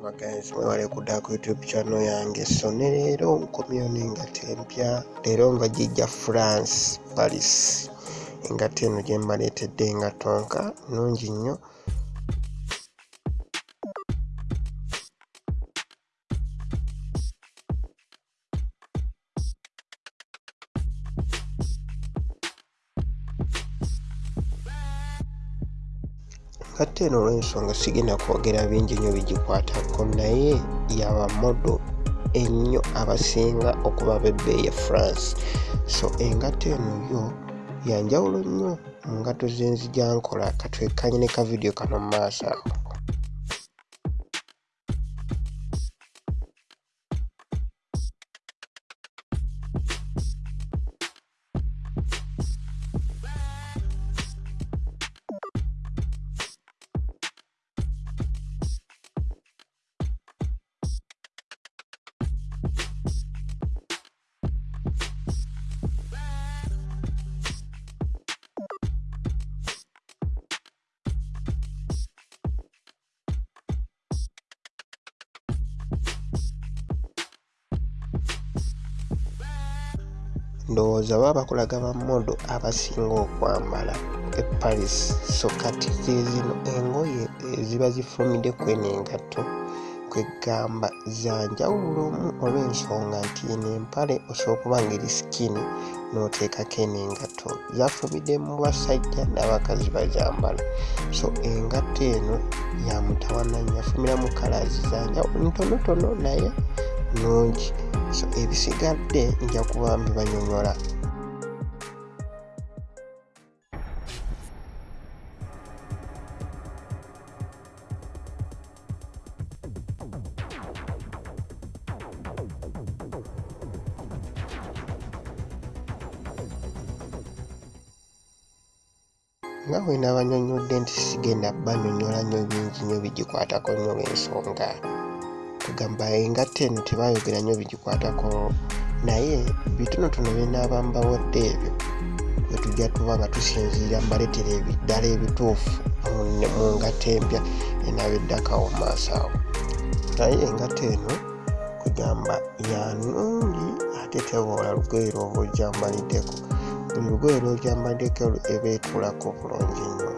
bagenzi mwewale kudda ku youtube channel yange. So ne leero nkomyeyo n'engato empya leero nga gijja france paris. Engato eno gye mbaleetedde engato nka nnungi nnyo ngatte eno olw'ensonga sigenda kwogera bingi nnyo bigikwatako naye yabamodo ennyo abasinga okuba bebbeeyi e france. So engato eno yo yanjawulo nnyo mu ngato zenzija nkola katwekkanye ne kavidiyo kano mu maaso awo ndowooza baba bakulaga bamodo abasinga okwambala e paris so kati zezino engoye eziba zifumidde kweno engato kwegamba zanjawulomu olw'ensonga nti eno empale osobola okuba nga eri sikini n'oteekako eno engato zafumidde mu basajja n'abakazi bazambala so engato eno yamutawananya afumira mu kalaazi zanjawulo ntonotono naye nungi so ebisigadde nja kuba mbibanyonyola nga bwe nabanyonyodde nti sigenda banyonyola nnyo bingi nnyo bigikwatako nnyo lw'ensonga kugamba engatta eno tebayogera nnyo bigikwatako. Naye bitonotono byenaaba mbawadde ebyo bwe tujja tuba nga tusinziira mbaleetera ebiddala ebituufu mu ngatta empya enaaba eddakawo maaso awo. Naye engatta eno kugamba yanungi ate teboola lugoye lwoba ojambaliddeko buli lugoye lwojambaliddeko eba etuulako bulungi nnyo